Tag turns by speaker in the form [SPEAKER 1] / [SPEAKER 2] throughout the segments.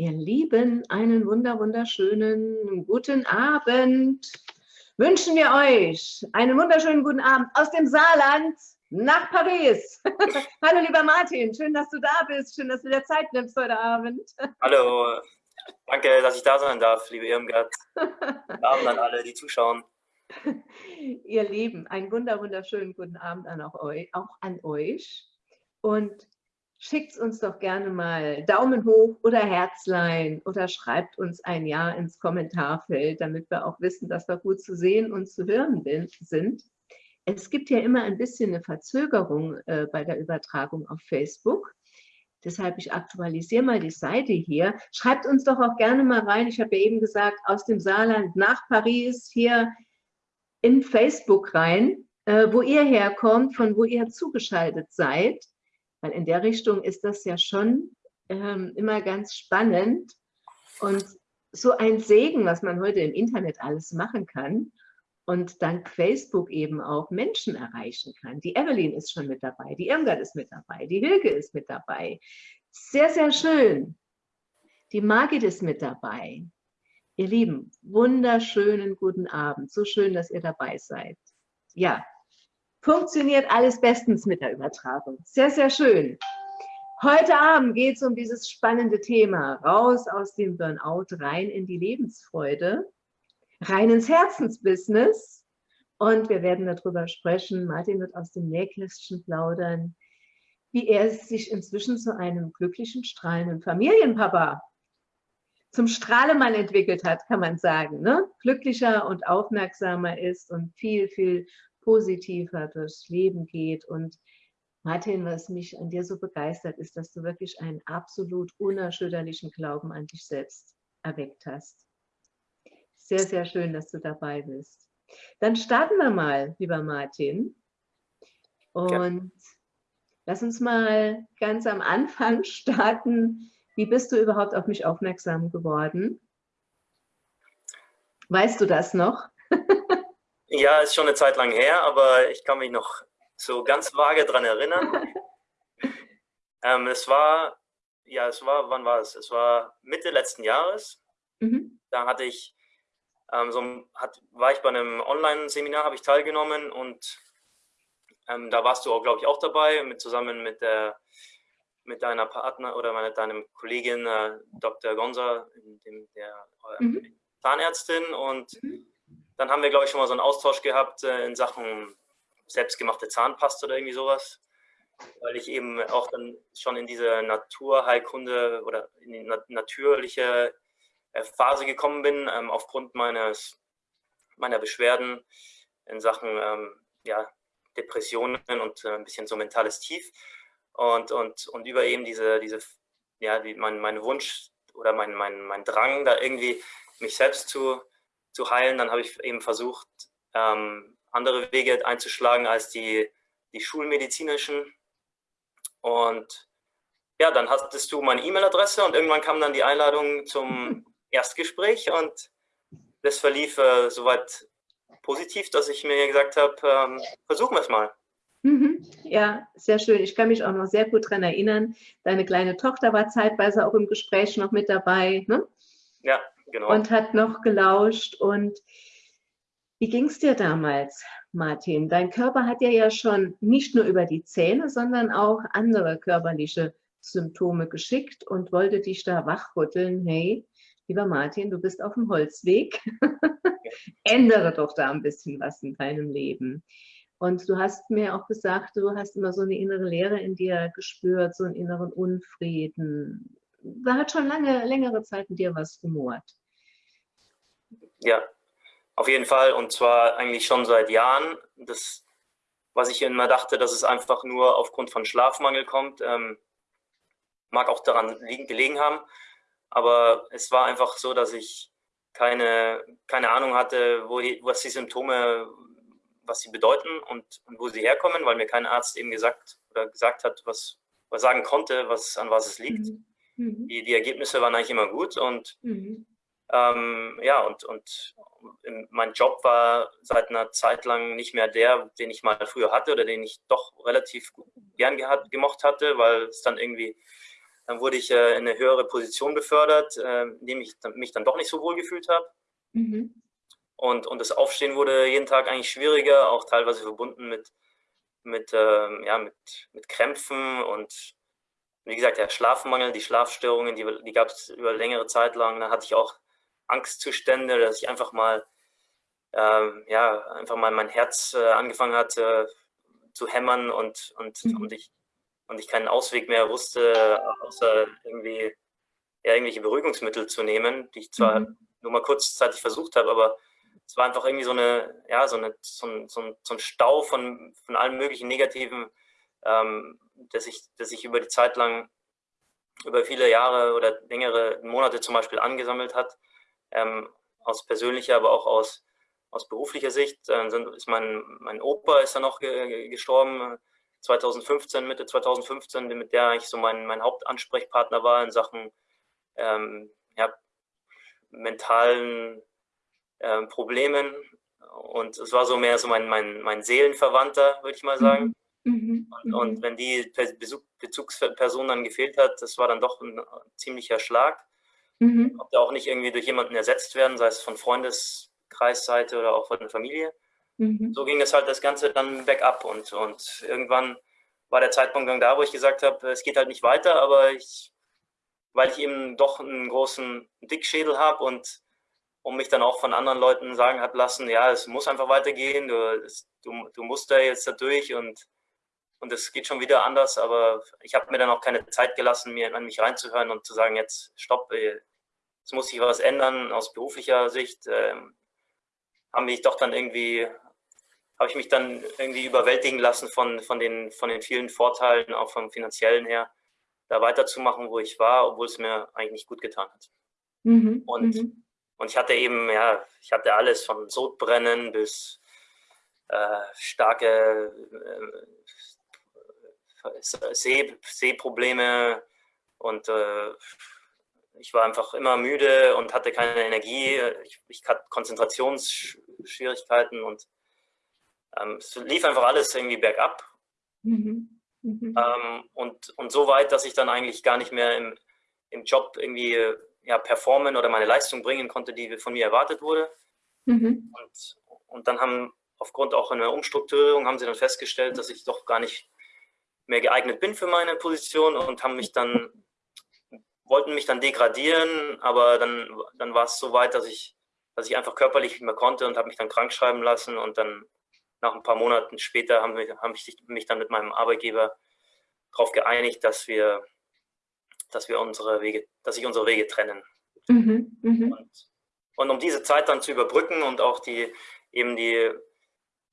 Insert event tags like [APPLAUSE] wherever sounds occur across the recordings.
[SPEAKER 1] Ihr Lieben, einen wunder wunderschönen guten Abend wünschen wir euch. Einen wunderschönen guten Abend aus dem Saarland nach Paris. [LAUGHS] Hallo lieber Martin, schön, dass du da bist. Schön, dass du dir Zeit nimmst heute Abend. [LAUGHS]
[SPEAKER 2] Hallo, danke, dass ich da sein darf, liebe Irmgard. Guten Abend an alle, die zuschauen.
[SPEAKER 1] Ihr Lieben, einen wunder wunderschönen guten Abend an auch, euch, auch an euch. Und schickt uns doch gerne mal Daumen hoch oder Herzlein oder schreibt uns ein Ja ins Kommentarfeld, damit wir auch wissen, dass wir gut zu sehen und zu hören sind. Es gibt ja immer ein bisschen eine Verzögerung äh, bei der Übertragung auf Facebook. Deshalb, ich aktualisiere mal die Seite hier. Schreibt uns doch auch gerne mal rein. Ich habe ja eben gesagt, aus dem Saarland nach Paris hier in Facebook rein, äh, wo ihr herkommt, von wo ihr zugeschaltet seid. Weil in der Richtung ist das ja schon ähm, immer ganz spannend und so ein Segen, was man heute im Internet alles machen kann und dank Facebook eben auch Menschen erreichen kann. Die Evelyn ist schon mit dabei, die Irmgard ist mit dabei, die Hilke ist mit dabei. Sehr, sehr schön. Die Margit ist mit dabei. Ihr Lieben, wunderschönen guten Abend. So schön, dass ihr dabei seid. Ja, funktioniert alles bestens mit der Übertragung. Sehr, sehr schön. Heute Abend geht es um dieses spannende Thema, raus aus dem Burnout, rein in die Lebensfreude, rein ins Herzensbusiness. Und wir werden darüber sprechen, Martin wird aus dem Nähkästchen plaudern, wie er sich inzwischen zu einem glücklichen, strahlenden Familienpapa, zum Strahlemann entwickelt hat, kann man sagen. Ne? Glücklicher und aufmerksamer ist und viel, viel positiver durchs Leben geht. Und Martin, was mich an dir so begeistert, ist, dass du wirklich einen absolut unerschütterlichen Glauben an dich selbst erweckt hast. Sehr, sehr schön, dass du dabei bist. Dann starten wir mal, lieber Martin. Und ja. lass uns mal ganz am Anfang [LAUGHS] starten. Wie bist du überhaupt auf mich aufmerksam geworden? Weißt du das noch? [LAUGHS]
[SPEAKER 2] Ja, ist schon eine Zeit lang her, aber ich kann mich noch so ganz vage daran erinnern. [LAUGHS] ähm, es war, ja, es war, wann war es? Es war Mitte letzten Jahres. Mhm. Da hatte ich, ähm, so, hat, war ich bei einem Online-Seminar, habe ich teilgenommen und ähm, da warst du auch, glaube ich, auch dabei, mit, zusammen mit der mit deiner Partner oder mit deinem Kollegin äh, Dr. Gonza, dem, der äh, mhm. Zahnärztin und mhm dann haben wir, glaube ich, schon mal so einen Austausch gehabt äh, in Sachen selbstgemachte Zahnpasta oder irgendwie sowas, weil ich eben auch dann schon in diese Naturheilkunde oder in die nat natürliche äh, Phase gekommen bin, ähm, aufgrund meines, meiner Beschwerden in Sachen ähm, ja, Depressionen und äh, ein bisschen so mentales Tief. Und, und, und über eben diese, diese ja, die, mein, mein Wunsch oder mein, mein, mein Drang, da irgendwie mich selbst zu zu heilen. Dann habe ich eben versucht, ähm, andere Wege einzuschlagen als die, die schulmedizinischen. Und ja, dann hattest du meine E-Mail-Adresse und irgendwann kam dann die Einladung zum [LAUGHS] Erstgespräch und das verlief äh, soweit positiv, dass ich mir gesagt habe, ähm, versuchen wir es mal.
[SPEAKER 1] Mhm. Ja, sehr schön. Ich kann mich auch noch sehr gut daran erinnern. Deine kleine Tochter war zeitweise auch im Gespräch noch mit dabei. Ne?
[SPEAKER 2] Ja, genau.
[SPEAKER 1] Und hat noch gelauscht. Und wie ging es dir damals, Martin? Dein Körper hat dir ja schon nicht nur über die Zähne, sondern auch andere körperliche Symptome geschickt und wollte dich da wachrütteln. Hey, lieber Martin, du bist auf dem Holzweg. [LAUGHS] Ändere doch da ein bisschen was in deinem Leben. Und du hast mir auch gesagt, du hast immer so eine innere Leere in dir gespürt, so einen inneren Unfrieden. Da hat schon lange, längere Zeit in dir was gemort.
[SPEAKER 2] Ja, auf jeden Fall. Und zwar eigentlich schon seit Jahren. Das, was ich immer dachte, dass es einfach nur aufgrund von Schlafmangel kommt, ähm, mag auch daran liegen, gelegen haben. Aber es war einfach so, dass ich keine, keine Ahnung hatte, wo die, was die Symptome, was sie bedeuten und, und, wo sie herkommen, weil mir kein Arzt eben gesagt oder gesagt hat, was, was sagen konnte, was, an was es liegt. Mhm. mhm. Die, die Ergebnisse waren eigentlich immer gut und mhm. Ähm, ja, und, und mein Job war seit einer Zeit lang nicht mehr der, den ich mal früher hatte oder den ich doch relativ gern gehabt, gemocht hatte, weil es dann irgendwie Dann wurde ich äh, in eine höhere Position befördert, äh, in dem ich mich dann doch nicht so wohl gefühlt habe. Mhm. Und, und das Aufstehen wurde jeden Tag eigentlich schwieriger, auch teilweise verbunden mit, mit, ähm, ja, mit, mit Krämpfen und wie gesagt, der Schlafmangel, die Schlafstörungen, die, die gab es über längere Zeit lang. Dann hatte ich auch Angstzustände, dass ich einfach mal, ähm, ja, einfach mal mein Herz äh, angefangen hat äh, zu hämmern und, und, mhm. und, ich, und ich keinen Ausweg mehr wusste, außer irgendwie ja, irgendwelche Beruhigungsmittel zu nehmen, die ich zwar mhm. nur mal kurzzeitig versucht habe, aber es war einfach irgendwie so eine, ja, so, eine, so, ein, so, ein, so ein Stau von, von allen möglichen negativen, ähm, dass ich, dass ich über die Zeit lang, über viele Jahre oder längere Monate zum Beispiel angesammelt hat, ähm, aus persönlicher, aber auch aus, aus beruflicher Sicht. Dann sind, ist mein, mein Opa ist dann noch ge gestorben, 2015, Mitte 2015, mit der ich so mein, mein Hauptansprechpartner war in Sachen ähm, ja, mentalen äh, Problemen. Und es war so mehr so mein, mein, mein Seelenverwandter, würde ich mal mhm. sagen. Mhm. Und, und, mhm. wenn die Bezugsperson dann gefehlt hat, das war dann doch ein ziemlicher Schlag. Mhm. Konnte auch nicht irgendwie durch jemanden ersetzt werden, sei es von Freundeskreisseite oder auch von der Familie. Mhm. So ging das halt das Ganze dann bergab und, und irgendwann war der Zeitpunkt dann da, wo ich gesagt habe, es geht halt nicht weiter, aber ich, weil ich eben doch einen großen Dickschädel habe und und mich dann auch von anderen Leuten sagen hat lassen, ja, es muss einfach weitergehen, du, du, du musst da jetzt da durch und, und es geht schon wieder anders, aber ich habe mir dann auch keine Zeit gelassen, mir an mich reinzuhören und zu sagen, jetzt stopp, es muss sich was ändern aus beruflicher Sicht. Ähm, haben mich doch dann irgendwie, habe ich mich dann irgendwie überwältigen lassen von, von, den, von den vielen Vorteilen, auch vom finanziellen her, da weiterzumachen, wo ich war, obwohl es mir eigentlich nicht gut getan hat. Mhm. Und mhm und ich hatte eben, ja, ich hatte alles von Sodbrennen bis äh, starke äh, Seh, Sehprobleme und äh, ich war einfach immer müde und hatte keine Energie. Ich, ich hatte Konzentrationsschwierigkeiten und ähm, es lief einfach alles irgendwie bergab. Mhm. Mhm. Ähm, und, und so weit, dass ich dann eigentlich gar nicht mehr im, im Job irgendwie ja, performen oder meine Leistung bringen konnte, die von mir erwartet wurde. Mhm. Und, und dann haben aufgrund auch einer Umstrukturierung haben sie dann festgestellt, dass ich doch gar nicht mehr geeignet bin für meine Position und haben mich dann wollten mich dann degradieren, aber dann, dann war es so weit, dass ich, dass ich einfach körperlich nicht mehr konnte und habe mich dann krank schreiben lassen und dann nach ein paar Monaten später haben, wir, haben ich mich dann mit meinem Arbeitgeber darauf geeinigt, dass wir dass wir unsere Wege, dass sich unsere Wege trennen. Mhm, mh. und, und, um diese Zeit dann zu überbrücken und auch die eben die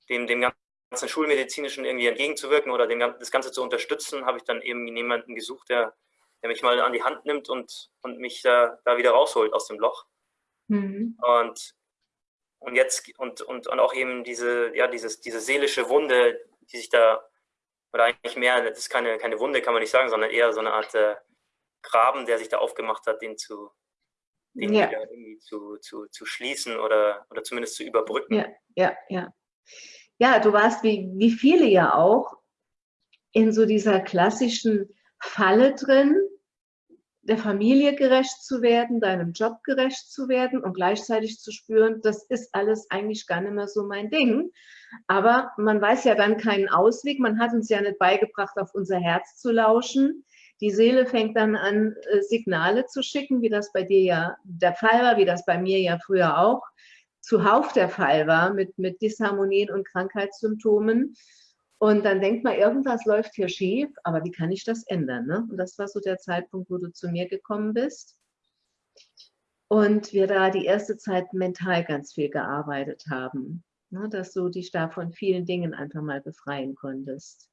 [SPEAKER 2] dem, dem ganzen Schulmedizinischen irgendwie entgegenzuwirken oder dem, das Ganze zu unterstützen, habe ich dann eben jemanden gesucht, der, der mich mal an die Hand nimmt und, und mich da, da wieder rausholt aus dem Loch. Mhm. Und, und jetzt und, und, und auch eben diese, ja, dieses, diese seelische Wunde, die sich da, oder eigentlich mehr, das ist keine, keine Wunde, kann man nicht sagen, sondern eher so eine Art äh, Graben, der sich da aufgemacht hat, den zu, den ja. irgendwie zu, zu, zu schließen oder, oder zumindest zu überbrücken.
[SPEAKER 1] Ja, ja, ja. Ja, du warst wie, wie viele ja auch in so dieser klassischen Falle drin, der Familie gerecht zu werden, deinem Job gerecht zu werden und gleichzeitig zu spüren, das ist alles eigentlich gar nicht mehr so mein Ding. Aber man weiß ja dann keinen Ausweg. Man hat uns ja nicht beigebracht, auf unser Herz zu lauschen. Die Seele fängt dann an, äh, Signale zu schicken, wie das bei dir ja der Fall war, wie das bei mir ja früher auch zuhauf der Fall war, mit, mit Disharmonien und Krankheitssymptomen. Und dann denkt man, irgendwas läuft hier schief, aber wie kann ich das ändern? Ne? Und das war so der Zeitpunkt, wo du zu mir gekommen bist. Und wir da die erste Zeit mental ganz viel gearbeitet haben, ne? dass du dich da von vielen Dingen einfach mal befreien konntest.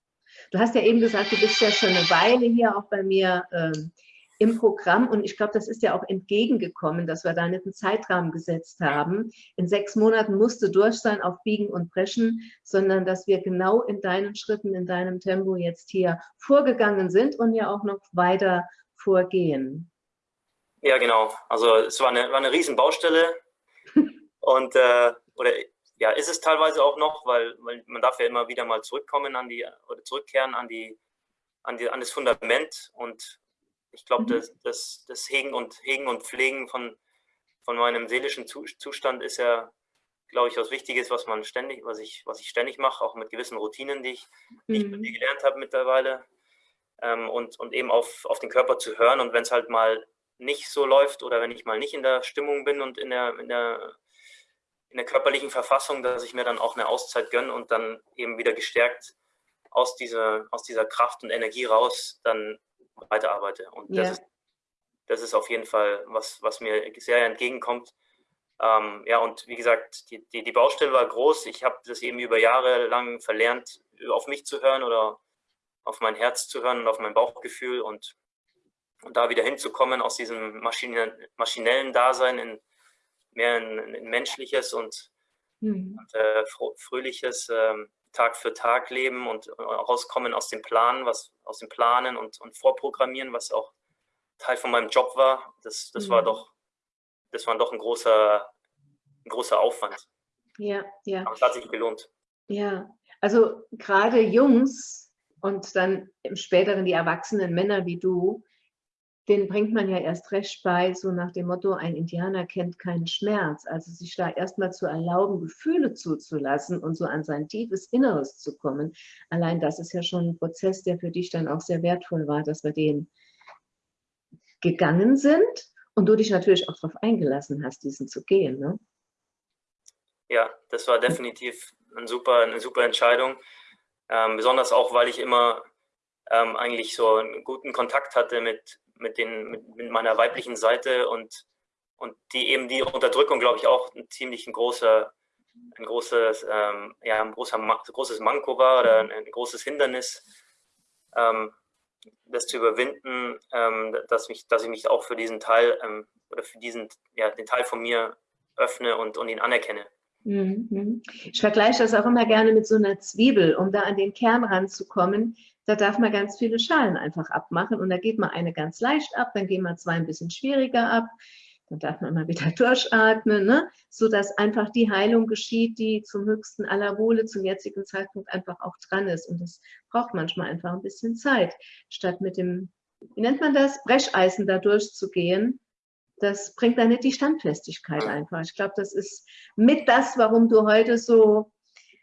[SPEAKER 1] Du hast ja eben gesagt, du bist ja schon eine Weile hier auch bei mir ähm, im Programm und ich glaube, das ist ja auch entgegengekommen, dass wir da nicht einen Zeitrahmen gesetzt haben. In sechs Monaten musst du durch sein auf Biegen und Brechen, sondern dass wir genau in deinen Schritten, in deinem Tempo jetzt hier vorgegangen sind und ja auch noch weiter vorgehen.
[SPEAKER 2] Ja, genau. Also es war eine, war eine riesen Baustelle [LAUGHS] und äh, oder ja, ist es teilweise auch noch, weil, weil man darf ja immer wieder mal zurückkommen an die oder zurückkehren an die an die an das Fundament und ich glaube, mhm. das, das, das Hegen, und, Hegen und Pflegen von, von meinem seelischen Zustand ist ja, glaube ich, was Wichtiges, was man ständig, was ich, was ich ständig mache, auch mit gewissen Routinen, die ich, die ich mhm. gelernt habe mittlerweile. Ähm, und, und eben auf, auf den Körper zu hören. Und wenn es halt mal nicht so läuft oder wenn ich mal nicht in der Stimmung bin und in der, in der, in der körperlichen Verfassung, dass ich mir dann auch eine Auszeit gönne und dann eben wieder gestärkt aus dieser, aus dieser Kraft und Energie raus dann weiterarbeite. Und das, ist, das ist auf jeden Fall was, was mir sehr entgegenkommt. Ähm, ja, und wie gesagt, die, die, die Baustelle war groß. Ich habe das eben über Jahre lang verlernt, auf mich zu hören oder auf mein Herz zu hören und auf mein Bauchgefühl und, und da wieder hinzukommen aus diesem maschinellen Dasein in mehr ein, ein menschliches und, mhm. und äh, fröhliches äh, Tag für Tag leben und rauskommen aus dem Planen, was aus dem Planen und, und Vorprogrammieren, was auch Teil von meinem Job war. Das, das mhm. war doch, das war doch ein großer, ein großer Aufwand.
[SPEAKER 1] Ja, ja.
[SPEAKER 2] Aber es hat sich gelohnt.
[SPEAKER 1] Ja, also gerade Jungs und dann im späteren die erwachsenen Männer wie du, den bringt man ja erst recht bei, so nach dem Motto, ein Indianer kennt keinen Schmerz. Also sich da erstmal zu erlauben, Gefühle zuzulassen und so an sein tiefes Inneres zu kommen. Allein das ist ja schon ein Prozess, der für dich dann auch sehr wertvoll war, dass wir den gegangen sind und du dich natürlich auch darauf eingelassen hast, diesen zu gehen. Ne?
[SPEAKER 2] Ja, das war definitiv ein super, eine super Entscheidung. Ähm, besonders auch, weil ich immer ähm, eigentlich so einen guten Kontakt hatte mit, mit, den, mit, mit meiner weiblichen Seite und, und die eben die Unterdrückung, glaube ich, auch ein ziemlich ein großer, ein großes, ähm, ja, ein großer, großes Manko war oder ein, ein großes Hindernis, ähm, das zu überwinden, ähm, dass, mich, dass ich mich auch für diesen Teil ähm, oder für diesen, ja, den Teil von mir öffne und, und ihn anerkenne.
[SPEAKER 1] Mhm. Ich vergleiche das auch immer gerne mit so einer Zwiebel, um da an den Kern ranzukommen. Da darf man ganz viele Schalen einfach abmachen und da geht man eine ganz leicht ab, dann gehen wir zwei ein bisschen schwieriger ab, dann darf man mal wieder [LAUGHS] durchatmen, ne? sodass einfach die Heilung geschieht, die zum höchsten aller Wohle zum jetzigen Zeitpunkt einfach auch dran ist. Und das braucht manchmal einfach ein bisschen Zeit, statt mit dem, wie nennt man das, Brecheisen da durchzugehen. Das bringt dann nicht die Standfestigkeit einfach. Ich glaube, das ist mit das, warum du heute so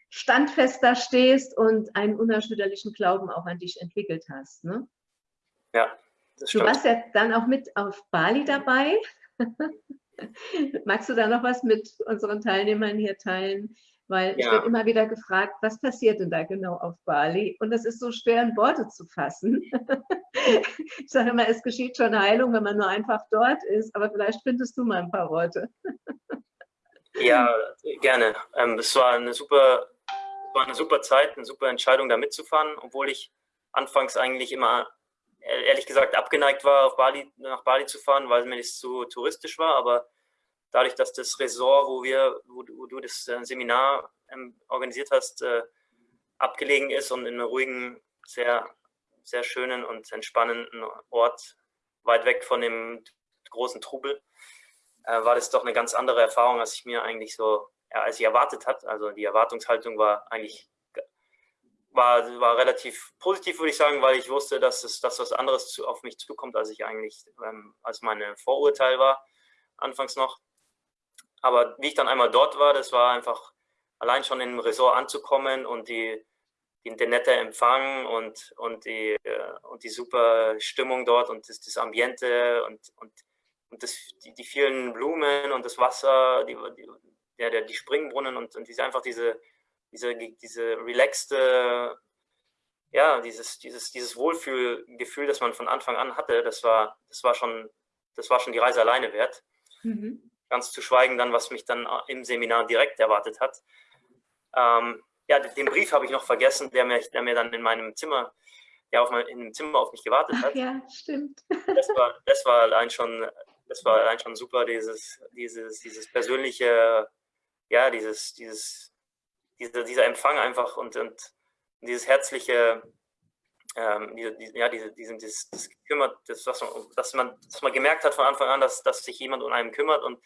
[SPEAKER 1] standfester stehst und einen unerschütterlichen Glauben auch an dich entwickelt hast. Ne?
[SPEAKER 2] Ja,
[SPEAKER 1] das stimmt. Du warst ja dann auch mit auf Bali dabei. [LAUGHS] Magst du da noch was mit unseren Teilnehmern hier teilen? Weil ja. ich werde immer wieder gefragt, was passiert denn da genau auf Bali? Und das ist so schwer in Worte zu fassen. [LAUGHS] ich sage immer, es geschieht schon Heilung, wenn man nur einfach dort ist, aber vielleicht findest du mal ein paar Worte.
[SPEAKER 2] ja, gerne. Ähm, es war eine super war eine super Zeit, eine super Entscheidung, da mitzufahren, obwohl ich anfangs eigentlich immer, ehrlich gesagt, abgeneigt war, auf Bali, nach Bali zu fahren, weil mir das zu touristisch war. Aber dadurch, dass das Resort, wo, wir, wo, wo du das äh, Seminar ähm, organisiert hast, äh, abgelegen ist und in einem ruhigen, sehr, sehr schönen und entspannenden Ort, weit weg von dem großen Trubel, äh, war das doch eine ganz andere Erfahrung, als ich mir eigentlich so ja, als ich erwartet hat. Also die Erwartungshaltung war eigentlich war, war relativ positiv, würde ich sagen, weil ich wusste, dass es dass was anderes zu, auf mich zukommt, als ich eigentlich, ähm, als meine Vorurteil war, anfangs noch. Aber wie ich dann einmal dort war, das war einfach allein schon im Resort anzukommen und die, die, der nette Empfang und, und, die, äh, und die super Stimmung dort und das, das Ambiente und, und, und das, die, die vielen Blumen und das Wasser, die, die, der, die Springbrunnen und, und diese, einfach diese, diese, diese relaxte, ja, dieses, dieses, dieses Wohlfühlgefühl, das man von Anfang an hatte, das war, das war schon, das war schon die Reise alleine wert. Mhm. Ganz zu schweigen dann, was mich dann im Seminar direkt erwartet hat. Ähm, ja, den Brief habe ich noch vergessen, der mir, der mir dann in meinem Zimmer, ja, auf mein, in dem Zimmer auf mich gewartet hat. Ach,
[SPEAKER 1] ja, stimmt.
[SPEAKER 2] Das war, das war allein schon, das war allein schon super, dieses, dieses, dieses persönliche ja, dieses, dieses, dieser, dieser Empfang einfach und, und dieses herzliche, ähm, diese, die, ja, diese, diesen, dieses, das kümmert, das, was man, dass man, dass man gemerkt hat von Anfang an, dass, dass sich jemand um einen kümmert und,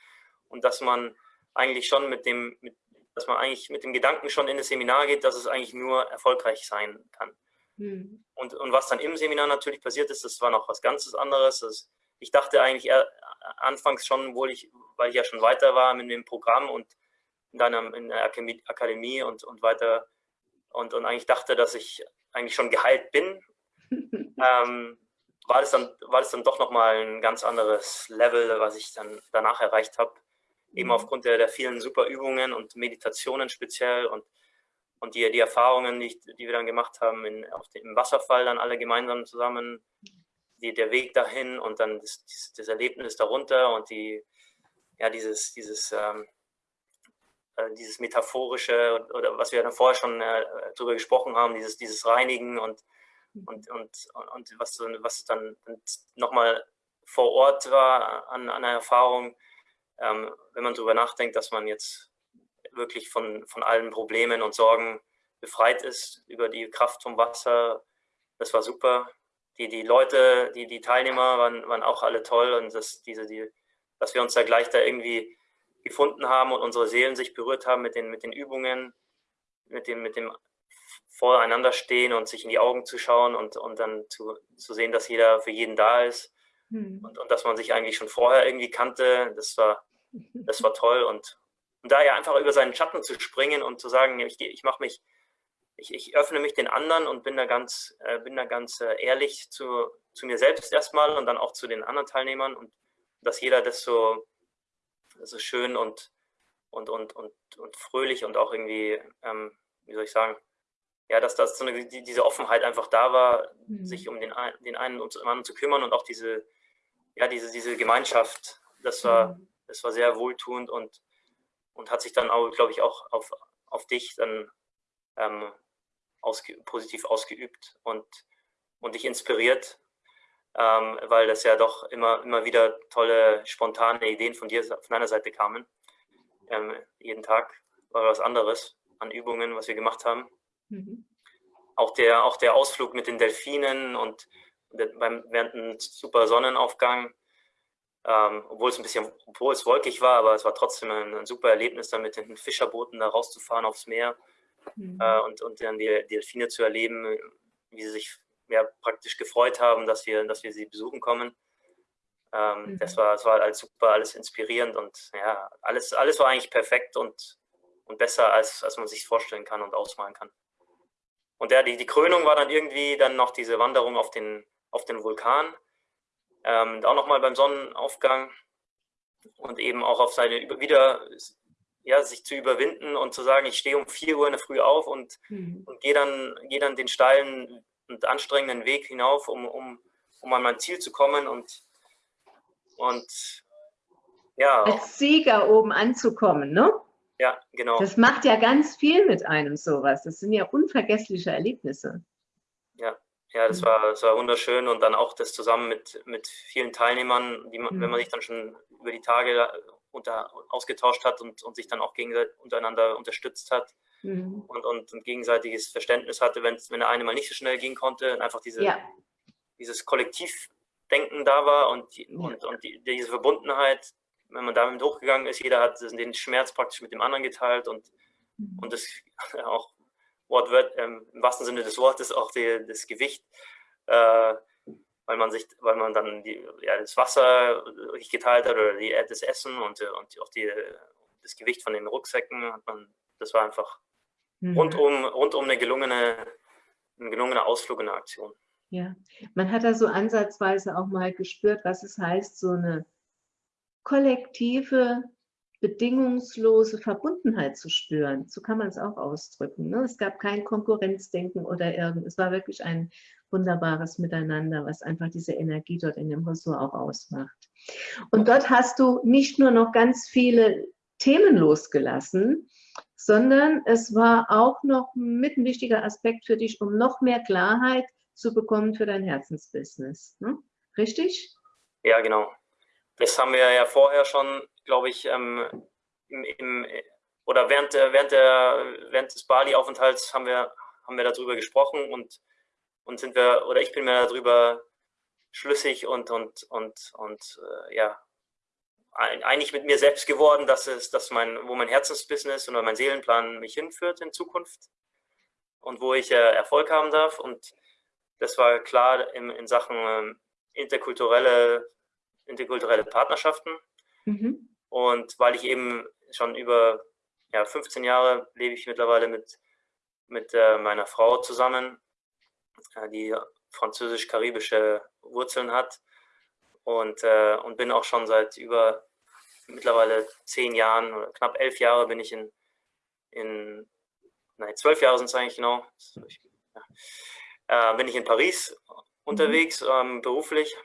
[SPEAKER 2] und dass man eigentlich schon mit dem, mit, dass man eigentlich mit dem Gedanken schon in das Seminar geht, dass es eigentlich nur erfolgreich sein kann. Mhm. Und, und was dann im Seminar natürlich passiert ist, das war noch was ganz anderes. Das, ich dachte eigentlich eher, anfangs schon, wohl ich, weil ich ja schon weiter war mit dem Programm und dann in der Akademie und, und weiter und, und eigentlich dachte, dass ich eigentlich schon geheilt bin, [LAUGHS] ähm, war, das dann, war das dann doch nochmal ein ganz anderes Level, was ich dann danach erreicht habe. Eben mhm. aufgrund der, der vielen super Übungen und Meditationen speziell und, und die, die Erfahrungen, die, die wir dann gemacht haben in, auf dem, im Wasserfall, dann alle gemeinsam zusammen, die, der Weg dahin und dann das, das Erlebnis darunter und die, ja, dieses, dieses ähm, äh, dieses metaphorische oder was wir dann vorher schon äh, darüber gesprochen haben, dieses, dieses Reinigen und, mhm. und, und, und was, was dann nochmal vor Ort war an, an einer Erfahrung, ähm, wenn man darüber nachdenkt, dass man jetzt wirklich von, von allen Problemen und Sorgen befreit ist über die Kraft vom Wasser, das war super. Die, die Leute, die, die Teilnehmer waren, waren auch alle toll und das, diese, die, dass wir uns da gleich da irgendwie gefunden haben und unsere Seelen sich berührt haben mit den, mit den Übungen, mit dem, mit dem voreinander stehen und sich in die Augen zu schauen und, und dann zu, zu sehen, dass jeder für jeden da ist hm. und, und dass man sich eigentlich schon vorher irgendwie kannte, das war, das war toll und, und da ja einfach über seinen Schatten zu springen und zu sagen, ich, ich mache mich, ich, ich öffne mich den anderen und bin da ganz, äh, bin da ganz äh, ehrlich zu, zu mir selbst erstmal und dann auch zu den anderen Teilnehmern und dass jeder das so so schön und, und, und, und, und fröhlich und auch irgendwie, ähm, wie soll ich sagen, ja, dass das so eine, die, diese Offenheit einfach da war, mhm. sich um den, den einen und den anderen zu kümmern und auch diese, ja, diese, diese Gemeinschaft, das war, mhm. das war sehr wohltuend und, und hat sich dann auch, glaube ich, auch auf, auf dich dann ähm, ausge, positiv ausgeübt und, und dich inspiriert, ähm, weil das ja doch immer, immer wieder tolle, spontane Ideen von dir, von deiner Seite kamen. Ähm, jeden Tag war was anderes an Übungen, was wir gemacht haben. Mhm. Auch, der, auch der Ausflug mit den Delfinen und beim, während einem super Sonnenaufgang, ähm, obwohl es ein bisschen, obwohl es wolkig war, aber es war trotzdem ein, ein super Erlebnis, dann mit den Fischerbooten da rauszufahren aufs Meer mhm. äh, und, und dann die, die Delfine zu erleben, wie sie sich ja, praktisch gefreut haben, dass wir, dass wir sie besuchen kommen. Ähm, mhm. das, war, das war alles super, alles inspirierend und ja, alles, alles war eigentlich perfekt und, und besser, als, als man sich vorstellen kann und ausmalen kann. Und ja, die, die Krönung war dann irgendwie dann noch diese Wanderung auf den, auf den Vulkan, ähm, auch nochmal beim Sonnenaufgang und eben auch auf seine wieder ja, sich zu überwinden und zu sagen, ich stehe um 4 Uhr in der Früh auf und, mhm. und gehe dann, geh dann den steilen und anstrengenden Weg hinauf, um, um, um an mein Ziel zu kommen und, und ja.
[SPEAKER 1] Als Sieger oben anzukommen, ne?
[SPEAKER 2] Ja, genau.
[SPEAKER 1] Das macht ja ganz viel mit einem sowas. Das sind ja unvergessliche Erlebnisse.
[SPEAKER 2] Ja, ja, das war, das war wunderschön und dann auch das zusammen mit, mit vielen Teilnehmern, die man, mhm. wenn man sich dann schon über die Tage unter, ausgetauscht hat und, und sich dann auch gegenseitig untereinander unterstützt hat mhm. und, und ein gegenseitiges Verständnis hatte, wenn, wenn der eine mal nicht so schnell gehen konnte und einfach diese, ja. dieses Kollektivdenken da war und, die, ja. und, und die, diese Verbundenheit, wenn man damit hochgegangen ist, jeder hat den Schmerz praktisch mit dem anderen geteilt und, mhm. und das [LAUGHS] auch Wortwort, ähm, im wahrsten Sinne des Wortes auch die, das Gewicht, äh, weil man sich, weil man dann die, ja, das Wasser richtig geteilt hat oder die, das Essen und, und auch die, das Gewicht von den Rucksäcken hat man, das war einfach Mhm. Rundum, rundum eine gelungene, ein gelungener Ausflug in der Aktion.
[SPEAKER 1] Ja, man hat da so ansatzweise auch mal gespürt, was es heißt, so eine kollektive, bedingungslose Verbundenheit zu spüren. So kann man es auch ausdrücken. Ne? Es gab kein Konkurrenzdenken oder irgend. Es war wirklich ein wunderbares Miteinander, was einfach diese Energie dort in dem Ressort auch ausmacht. Und dort hast du nicht nur noch ganz viele Themen losgelassen, sondern es war auch noch mit ein wichtiger Aspekt für dich, um noch mehr Klarheit zu bekommen für dein Herzensbusiness. Ne? Richtig?
[SPEAKER 2] Ja, genau. Das haben wir ja vorher schon, glaube ich, ähm, im, im, oder während, während, der, während des Bali-Aufenthalts haben wir, haben wir darüber gesprochen und, und sind wir, oder ich bin mir darüber schlüssig und, und, und, und äh, ja, einig mit mir selbst geworden, dass es, dass mein, wo mein Herzensbusiness oder mein Seelenplan mich hinführt in Zukunft und wo ich äh, Erfolg haben darf. Und, das war klar in, in Sachen ähm, interkulturelle, interkulturelle Partnerschaften. Mhm. Und weil ich eben schon über ja, 15 Jahre lebe ich mittlerweile mit, mit äh, meiner Frau zusammen, äh, die französisch-karibische Wurzeln hat und, äh, und bin auch schon seit über mittlerweile zehn Jahren oder knapp elf Jahre bin ich in, in nein, zwölf Jahre sind es eigentlich genau, äh, bin ich in Paris unterwegs, mhm. ähm, beruflich.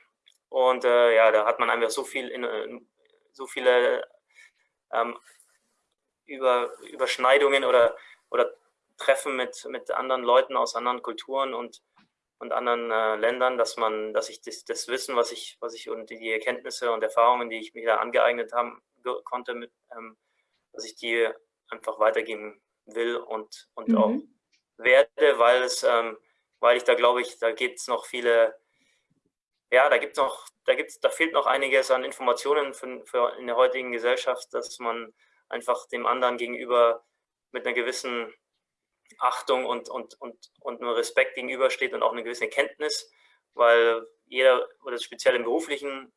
[SPEAKER 2] Und äh, ja, da hat man einfach so viel in, in so viele ähm, über, Überschneidungen oder, oder Treffen mit, mit anderen Leuten aus anderen Kulturen und, und anderen äh, Ländern, dass man, dass ich das, das, Wissen, was ich, was ich und die Erkenntnisse und Erfahrungen, die ich mir da angeeignet haben konnte, mit, ähm, dass ich die einfach weitergeben will und, und mhm. auch werde, weil es, ähm, weil ich da glaube ich, da gibt es noch viele, ja, da gibt es noch, da gibt's, da fehlt noch einiges an Informationen für, für in der heutigen Gesellschaft, dass man einfach dem anderen gegenüber mit einer gewissen Achtung und, und, und, und einem Respekt gegenübersteht und auch eine gewisse Kenntnis, weil jeder, oder speziell im beruflichen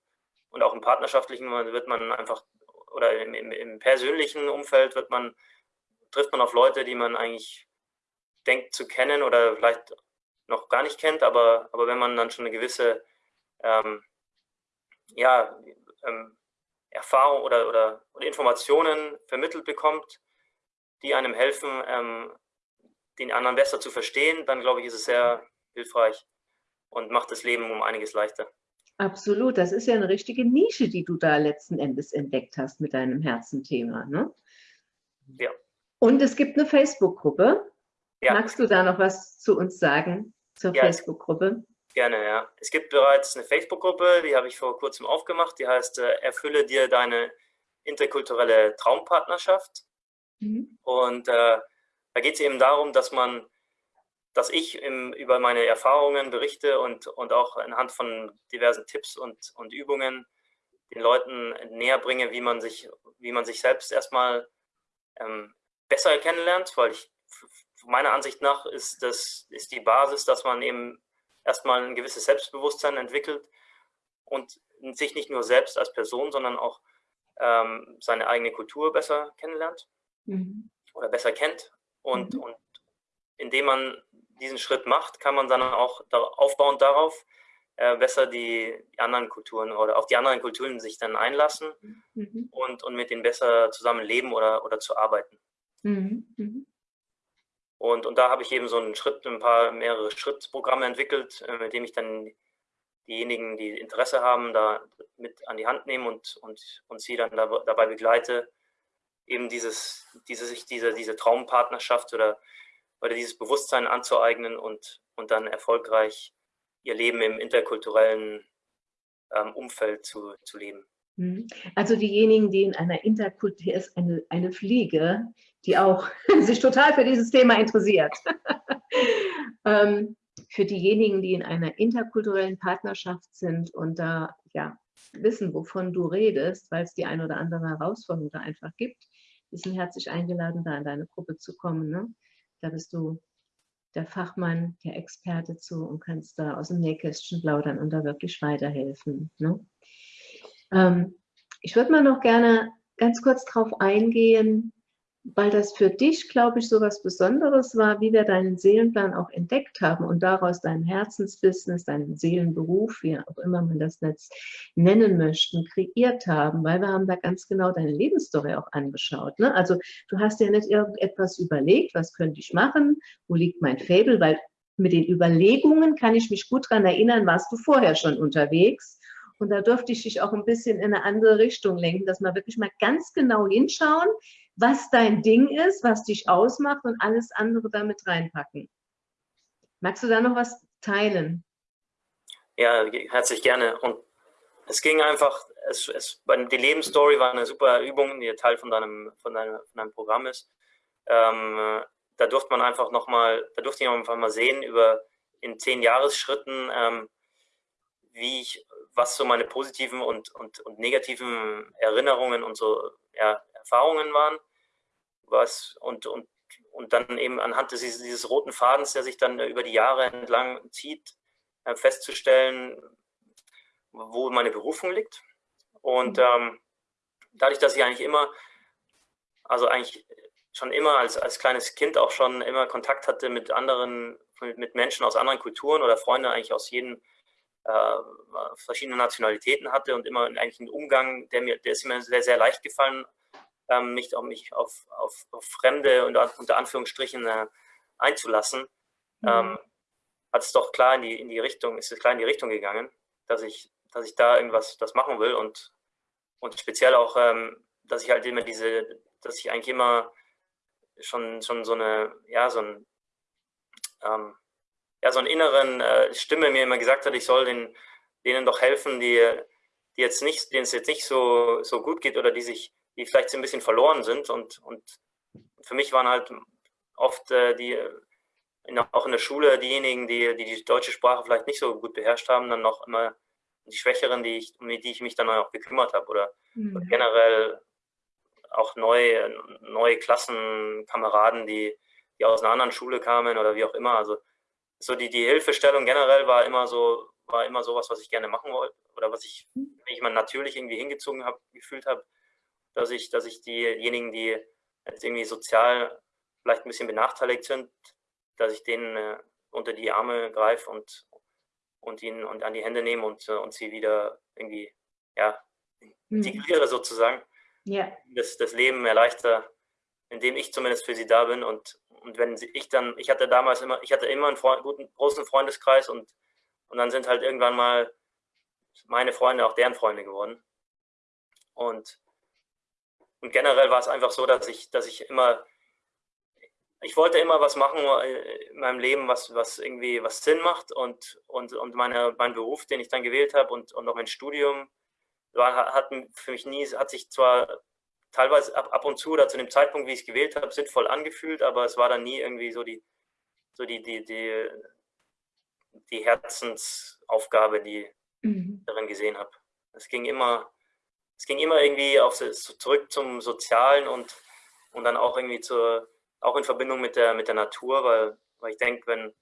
[SPEAKER 2] und auch im partnerschaftlichen, wird man einfach, oder im, im, im persönlichen Umfeld wird man, trifft man auf Leute, die man eigentlich denkt zu kennen oder vielleicht noch gar nicht kennt, aber, aber wenn man dann schon eine gewisse ähm, ja, ähm, Erfahrung oder, oder, oder, Informationen vermittelt bekommt, die einem helfen, ähm, den anderen besser zu verstehen, dann glaube ich, ist es sehr hilfreich und macht das Leben um einiges leichter.
[SPEAKER 1] Absolut, das ist ja eine richtige Nische, die du da letzten Endes entdeckt hast mit deinem Herzenthema. Ne?
[SPEAKER 2] Ja.
[SPEAKER 1] Und es gibt eine Facebook-Gruppe. Ja. Magst du da noch was zu uns sagen zur ja, Facebook-Gruppe?
[SPEAKER 2] Gerne, ja. Es gibt bereits eine Facebook-Gruppe, die habe ich vor kurzem aufgemacht, die heißt äh, Erfülle dir deine interkulturelle Traumpartnerschaft. Mhm. Und äh, da geht es eben darum, dass man, dass ich im, über meine Erfahrungen berichte und, und auch anhand von diversen Tipps und, und Übungen den Leuten näher bringe, wie man sich, wie man sich selbst erstmal ähm, besser kennenlernt, weil ich meiner Ansicht nach ist das ist die Basis, dass man eben erstmal ein gewisses Selbstbewusstsein entwickelt und sich nicht nur selbst als Person, sondern auch ähm, seine eigene Kultur besser kennenlernt mhm. oder besser kennt und, mhm. und indem man diesen Schritt macht, kann man dann auch aufbauend darauf äh, besser die, anderen Kulturen oder auf die anderen Kulturen sich dann einlassen mhm. und, und mit denen besser zusammen leben oder, oder zu arbeiten. Mhm. Und, und da habe ich eben so einen Schritt, ein paar mehrere Schrittprogramme entwickelt, äh, mit dem ich dann diejenigen, die Interesse haben, da mit an die Hand nehme und, und, und sie dann dabei begleite, eben dieses, diese, sich diese, diese Traumpartnerschaft oder, oder dieses Bewusstsein anzueignen und, und dann erfolgreich ihr Leben im interkulturellen ähm, Umfeld zu, zu leben.
[SPEAKER 1] Mhm. Also diejenigen, die in einer Interkultur ist, eine, eine Fliege, die auch [LAUGHS] sich total für dieses Thema interessiert. [LAUGHS] ähm, für diejenigen, die in einer interkulturellen Partnerschaft sind und da ja wissen, wovon du redest, weil es die ein oder andere Herausforderung da einfach gibt, die sind herzlich eingeladen, da in deine Gruppe zu kommen. Ne? Da bist du der Fachmann, der Experte zu und kannst da aus dem Nähkästchen plaudern und da wirklich weiterhelfen. Ne? Ähm, ich würde mal noch gerne ganz kurz darauf eingehen, weil das für dich, glaube ich, so was Besonderes war, wie wir deinen Seelenplan auch entdeckt haben und daraus dein Herzensbusiness, deinen Seelenberuf, wie auch immer man das jetzt nennen möchten, kreiert haben, weil wir haben da ganz genau deine Lebensstory auch angeschaut. Ne? Also du hast ja nicht irgendetwas überlegt, was könnte ich machen, wo liegt mein Fabel, weil mit den Überlegungen kann ich mich gut daran erinnern, warst du vorher schon unterwegs. Und da durfte ich dich auch ein bisschen in eine andere Richtung lenken, dass wir wirklich mal ganz genau hinschauen, was dein Ding ist, was dich ausmacht und alles andere damit reinpacken. Magst du da noch was teilen?
[SPEAKER 2] Ja, herzlich gerne. Und es ging einfach, es, es, die Lebensstory war eine super Übung, die Teil von deinem, von deinem, von deinem Programm ist. Ähm, da durfte man einfach nochmal, da durfte ich einfach mal sehen über in zehn Jahresschritten, ähm, wie ich, was so meine positiven und, und, und negativen Erinnerungen und so ja, Erfahrungen waren. Was, und, und, und dann eben anhand dieses, dieses roten Fadens, der sich dann über die Jahre entlang zieht, äh, festzustellen, wo meine Berufung liegt. Und mhm. ähm, dadurch, dass ich eigentlich immer, also eigentlich schon immer als, als kleines Kind auch schon immer Kontakt hatte mit anderen, mit Menschen aus anderen Kulturen oder Freunde eigentlich aus jedem äh, verschiedene Nationalitäten hatte und immer eigentlich einen Umgang, der mir, der ist mir sehr, sehr leicht gefallen, ähm, mich, auch, mich auf, auf, auf Fremde und unter Anführungsstrichen äh, einzulassen, mhm. ähm, hat es doch klar in die, in die Richtung, ist es klar in die Richtung gegangen, dass ich, dass ich da irgendwas das machen will und, und speziell auch, ähm, dass ich halt immer diese, dass ich eigentlich immer schon, schon so eine, ja, so ein, ähm, ja, so einen inneren äh, Stimme mir immer gesagt hat, ich soll den, denen doch helfen, die, die jetzt nicht, denen es jetzt nicht so, so gut geht oder die sich, die vielleicht so ein bisschen verloren sind. Und, und für mich waren halt oft äh, die, in, auch in der Schule diejenigen, die, die die deutsche Sprache vielleicht nicht so gut beherrscht haben, dann noch immer die Schwächeren, die ich, um die ich mich dann auch gekümmert habe. Oder, mhm. oder generell auch neue, neue Klassenkameraden, die, die aus einer anderen Schule kamen oder wie auch immer. Also so die, die Hilfestellung generell war immer so, war immer sowas, was ich gerne machen wollte oder was ich, wenn ich mal natürlich irgendwie hingezogen habe, gefühlt habe, dass ich, dass ich diejenigen, die jetzt irgendwie sozial vielleicht ein bisschen benachteiligt sind, dass ich denen äh, unter die Arme greife und, und ihnen und an die Hände nehme und, äh, und sie wieder irgendwie, ja, mhm. integriere sozusagen. Ja. Das, das Leben erleichter, indem ich zumindest für sie da bin und, und wenn ich dann, ich hatte damals immer, ich hatte immer einen Freund, guten, großen Freundeskreis und, und dann sind halt irgendwann mal meine Freunde auch deren Freunde geworden. Und, und generell war es einfach so, dass ich, dass ich immer, ich wollte immer was machen in meinem Leben, was, was irgendwie was Sinn macht und, und, und meine, mein Beruf, den ich dann gewählt habe und, und auch mein Studium, war, hat für mich nie, hat sich zwar teilweise ab, ab und zu oder zu dem Zeitpunkt, wie ich es gewählt habe, sinnvoll angefühlt, aber es war dann nie irgendwie so die, so die, die, die, die Herzensaufgabe, die mhm. ich darin gesehen habe. Es ging immer, es ging immer irgendwie auf, zurück zum Sozialen und, und dann auch irgendwie zur, auch in Verbindung mit der, mit der Natur, weil, weil ich denke, wenn,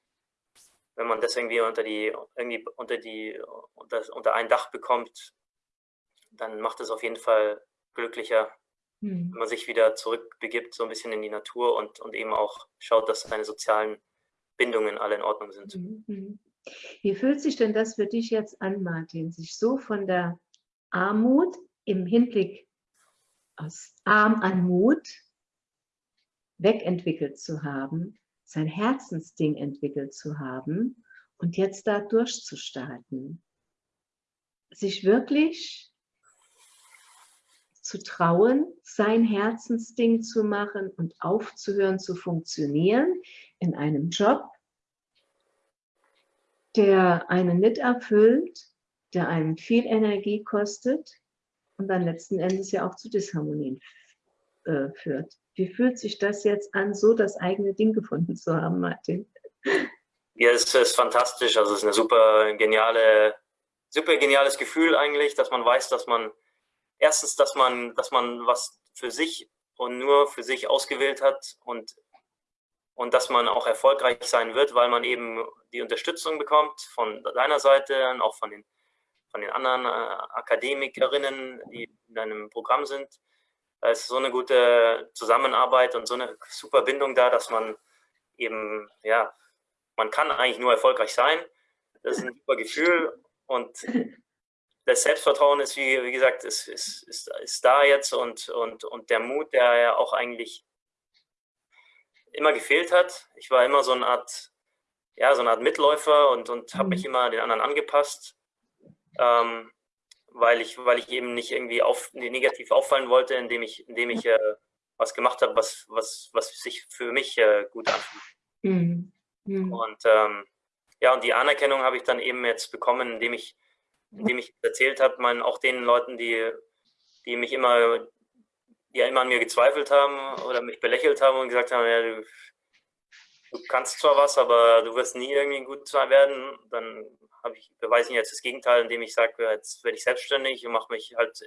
[SPEAKER 2] wenn man das irgendwie unter die, irgendwie unter die, unter, unter ein Dach bekommt, dann macht es auf jeden Fall glücklicher hm. wenn man sich wieder zurückbegibt, so ein bisschen in die Natur und, und eben auch schaut, dass seine sozialen Bindungen alle in Ordnung sind.
[SPEAKER 1] Hm, hm. Wie fühlt sich denn das für dich jetzt an, Martin, sich so von der Armut im Hinblick aus Arm an Mut wegentwickelt zu haben, sein Herzensding entwickelt zu haben und jetzt da durchzustarten? Sich wirklich zu trauen, sein Herzensding zu machen und aufzuhören zu funktionieren in einem Job, der einen nicht erfüllt, der einen viel Energie kostet und dann letzten Endes ja auch zu Disharmonien äh, führt. Wie fühlt sich das jetzt an, so das eigene Ding gefunden zu haben, Martin?
[SPEAKER 2] Ja, es ist fantastisch. Also es ist eine super geniale, super geniales Gefühl eigentlich, dass man weiß, dass man erstens, dass man, dass man was für sich und nur für sich ausgewählt hat und, und dass man auch erfolgreich sein wird, weil man eben die Unterstützung bekommt von deiner Seite und auch von den, von den anderen äh, Akademikerinnen, die in deinem Programm sind. Da ist so eine gute Zusammenarbeit und so eine super Bindung da, dass man eben, ja, man kann eigentlich nur erfolgreich sein. Das ist ein super Gefühl und das Selbstvertrauen ist, wie, wie gesagt, ist, ist, ist, ist da jetzt und, und, und der Mut, der ja auch eigentlich immer gefehlt hat. Ich war immer so eine Art, ja, so eine Art Mitläufer und, und habe mich mhm. immer den anderen angepasst, ähm, weil, ich, weil ich eben nicht irgendwie auf, negativ auffallen wollte, indem ich, indem ich äh, was gemacht habe, was, was, was sich für mich äh, gut anfühlt. Mhm. Mhm. Und ähm, ja, und die Anerkennung habe ich dann eben jetzt bekommen, indem ich indem ich erzählt habe, man auch den Leuten, die, die mich immer, die ja immer an mir gezweifelt haben oder mich belächelt haben und gesagt haben, ja, du, du kannst zwar was, aber du wirst nie irgendwie gut werden, dann habe ich, beweise ich jetzt das Gegenteil, indem ich sage, jetzt werde ich selbstständig und mache mich halt,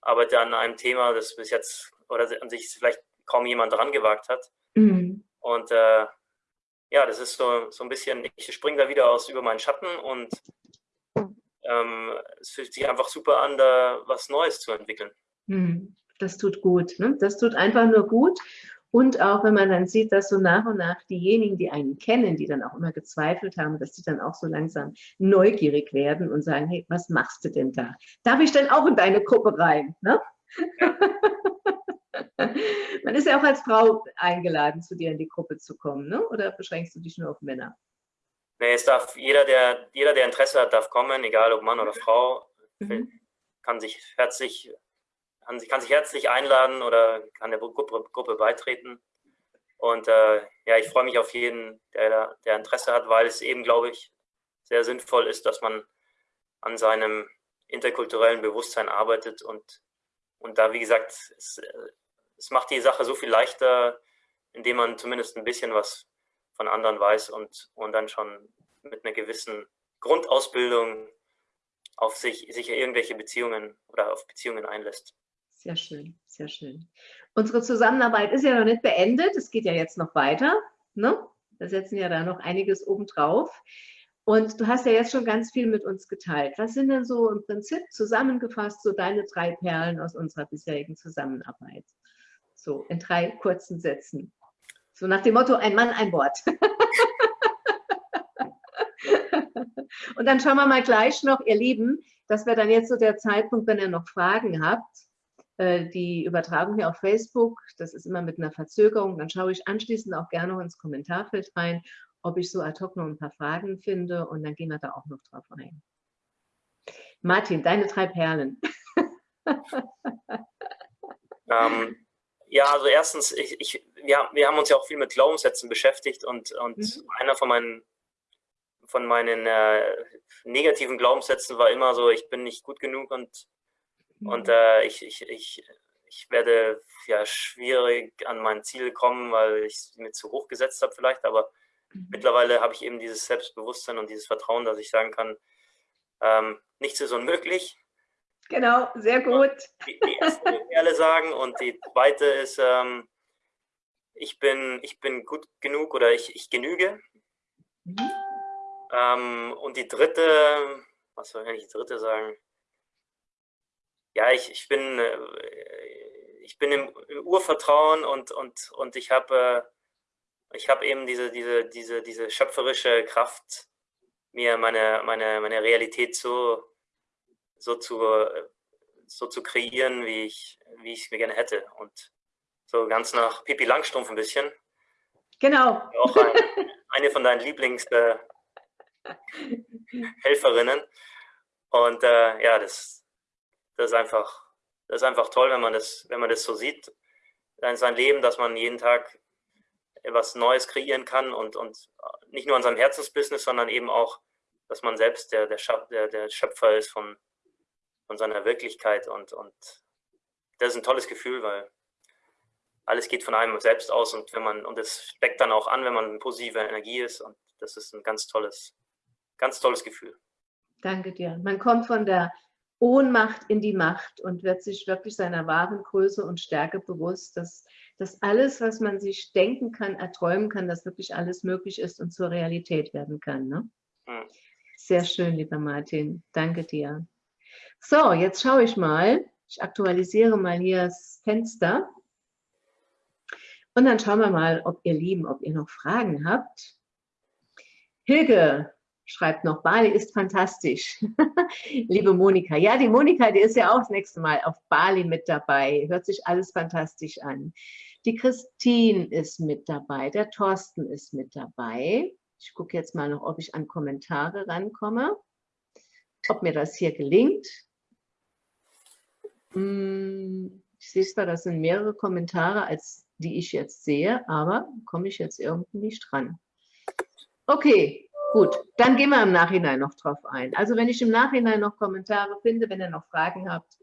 [SPEAKER 2] arbeite an einem Thema, das bis jetzt oder an sich vielleicht kaum jemand dran gewagt hat. Mhm. Und äh, ja, das ist so, so ein bisschen, ich springe da wieder aus über meinen Schatten und ähm, es fühlt sich einfach super an, da was Neues zu entwickeln.
[SPEAKER 1] Hm, das tut gut. Ne? Das tut einfach nur gut. Und auch wenn man dann sieht, dass so nach und nach diejenigen, die einen kennen, die dann auch immer gezweifelt haben, dass die dann auch so langsam neugierig werden und sagen, hey, was machst du denn da? Darf ich denn auch in deine Gruppe rein? Ne? [LAUGHS] man ist ja auch als Frau eingeladen, zu dir in die Gruppe zu kommen, ne? oder beschränkst du dich nur auf Männer?
[SPEAKER 2] Nee, es darf jeder, der, jeder, der Interesse hat, darf kommen, egal ob Mann oder Frau, mhm. kann sich herzlich kann kann sich herzlich einladen oder kann der Gruppe, Gruppe beitreten. Und äh, ja, ich freue mich auf jeden, der, der Interesse hat, weil es eben, glaube ich, sehr sinnvoll ist, dass man an seinem interkulturellen Bewusstsein arbeitet und, und da, wie gesagt, es, es macht die Sache so viel leichter, indem man zumindest ein bisschen was von anderen weiß und, und dann schon mit einer gewissen Grundausbildung auf sich, sich irgendwelche Beziehungen oder auf Beziehungen einlässt.
[SPEAKER 1] Sehr schön, sehr schön. Unsere Zusammenarbeit ist ja noch nicht beendet. Es geht ja jetzt noch weiter. Ne? Wir setzen ja da noch einiges obendrauf. Und du hast ja jetzt schon ganz viel mit uns geteilt. Was sind denn so im Prinzip zusammengefasst so deine drei Perlen aus unserer bisherigen Zusammenarbeit? So in drei kurzen Sätzen. So nach dem Motto, ein Mann, ein Wort. [LAUGHS] Und dann schauen wir mal gleich noch, ihr Lieben, das wäre dann jetzt so der Zeitpunkt, wenn ihr noch Fragen habt, die Übertragung hier auf Facebook, das ist immer mit einer Verzögerung, dann schaue ich anschließend auch gerne noch ins Kommentarfeld rein, ob ich so ad hoc noch ein paar Fragen finde und dann gehen wir da auch noch drauf ein. Martin, deine drei Perlen. [LAUGHS]
[SPEAKER 2] ähm, ja, also erstens, ich, ich, wir, wir haben uns ja auch viel mit Glaubenssätzen beschäftigt und, und mhm. einer von meinen, von meinen äh, negativen Glaubenssätzen war immer so, ich bin nicht gut genug und und äh, ich, ich, ich, ich werde ja schwierig an mein Ziel kommen, weil ich es mir zu hoch gesetzt habe vielleicht. Aber mhm. mittlerweile habe ich eben dieses Selbstbewusstsein und dieses Vertrauen, dass ich sagen kann, ähm, nichts ist unmöglich.
[SPEAKER 1] Genau, sehr gut.
[SPEAKER 2] Die, die erste Perle sagen und die zweite ist, ähm, ich, bin, ich bin gut genug oder ich, ich genüge. Mhm. Ähm, und die dritte, was soll ich die dritte sagen? Ja, ich, ich bin, äh, ich bin im Urvertrauen und, und, und ich habe äh, ich habe eben diese, diese, diese, diese schöpferische Kraft, mir meine, meine, meine Realität so, so, zu, so zu kreieren, wie ich, wie ich es mir gerne hätte. Und so ganz nach Pipi Langstrumpf ein bisschen.
[SPEAKER 1] Genau.
[SPEAKER 2] Auch ein, eine von deinen Lieblingshelferinnen. Äh, [LAUGHS] und äh, ja, das, das ist einfach, das ist einfach toll, wenn man das, wenn man das so sieht, sein Leben, dass man jeden Tag etwas Neues kreieren kann und, und nicht nur an seinem Herzensbusiness, sondern eben auch, dass man selbst der, der, der Schöpfer ist von, von seiner Wirklichkeit und, und das ist ein tolles Gefühl, weil alles geht von einem selbst aus und wenn man, und es steckt dann auch an, wenn man in positiver Energie ist und das ist ein ganz tolles, ganz tolles Gefühl.
[SPEAKER 1] Danke dir. Man kommt von der Ohnmacht in die Macht und wird sich wirklich seiner wahren Größe und Stärke bewusst, dass, dass alles, was man sich denken kann, erträumen kann, dass wirklich alles möglich ist und zur Realität werden kann. Ne? Sehr schön, lieber Martin. Danke dir. So, jetzt schaue ich mal. Ich aktualisiere mal hier das Fenster. Und dann schauen wir mal, ob ihr Lieben, ob ihr noch Fragen habt. Hilge, schreibt noch, Bali ist fantastisch. [LAUGHS] Liebe Monika. Ja, die Monika, die ist ja auch das nächste Mal auf Bali mit dabei. Hört sich alles fantastisch an. Die Christine ist mit dabei. Der Thorsten ist mit dabei. Ich gucke jetzt mal noch, ob ich an Kommentare rankomme. Ob mir das hier gelingt. Hm, ich sehe zwar, das sind mehrere Kommentare, als die ich jetzt sehe, aber komme ich jetzt irgendwie nicht dran. Okay, Gut, dann gehen wir im Nachhinein noch drauf ein. Also wenn ich im Nachhinein noch Kommentare finde, wenn ihr noch Fragen habt,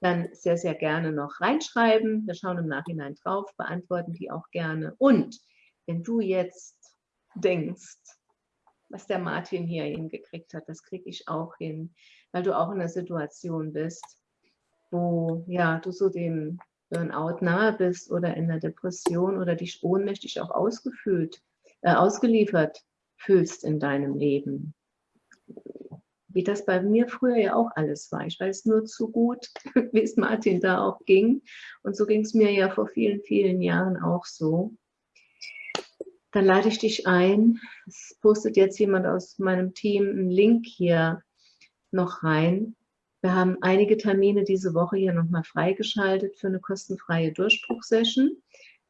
[SPEAKER 1] dann sehr, sehr gerne noch reinschreiben. Wir schauen im Nachhinein drauf, beantworten die auch gerne. Und wenn du jetzt denkst, was der Martin hier hingekriegt hat, das kriege ich auch hin, weil du auch in einer Situation bist, wo ja, du so dem Burnout nahe bist oder in einer Depression oder dich ohnmächtig auch ausgefühlt äh, ausgeliefert fühlst in deinem Leben. Wie das bei mir früher ja auch alles war. Ich weiß nur zu gut, [LAUGHS] wie es Martin da auch ging. Und so ging es mir ja vor vielen, vielen Jahren auch so. Dann lade ich dich ein. Es postet jetzt jemand aus meinem Team einen Link hier noch rein. Wir haben einige Termine diese Woche hier nochmal freigeschaltet für eine kostenfreie Durchbruchsession.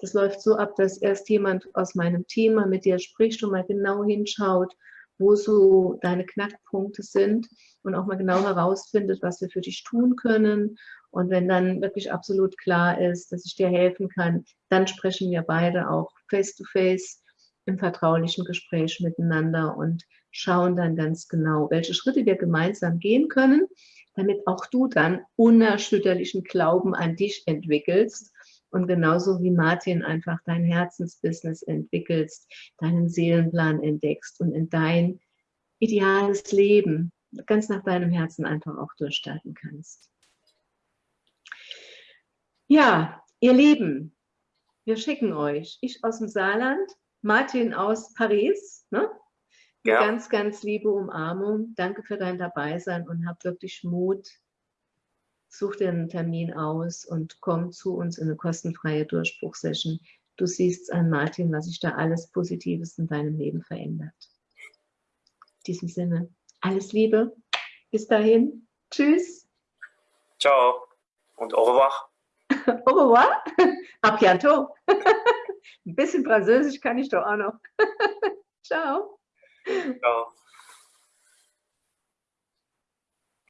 [SPEAKER 1] Das läuft so ab, dass erst jemand aus meinem mal mit dir spricht und mal genau hinschaut, wo so deine Knackpunkte sind und auch mal genau herausfindet, was wir für dich tun können. Und wenn dann wirklich absolut klar ist, dass ich dir helfen kann, dann sprechen wir beide auch face-to-face -face im vertraulichen Gespräch miteinander und schauen dann ganz genau, welche Schritte wir gemeinsam gehen können, damit auch du dann unerschütterlichen Glauben an dich entwickelst und genauso wie Martin einfach dein Herzensbusiness entwickelst, deinen Seelenplan entdeckst und in dein ideales Leben ganz nach deinem Herzen einfach auch durchstarten kannst. Ja, ihr Lieben, wir schicken euch, ich aus dem Saarland, Martin aus Paris, ne? Ja. Ganz, ganz liebe Umarmung. Danke für dein Dabeisein und hab wirklich Mut, such dir einen Termin aus und komm zu uns in eine kostenfreie Durchbruchsession. Du siehst an Martin, was sich da alles Positives in deinem Leben verändert. In diesem Sinne, alles Liebe. Bis dahin. Tschüss.
[SPEAKER 2] Ciao und au revoir. [LAUGHS]
[SPEAKER 1] au revoir. [LAUGHS] A bientôt. [LAUGHS] Ein bisschen Französisch kann ich doch auch noch. Ciao. Ciao.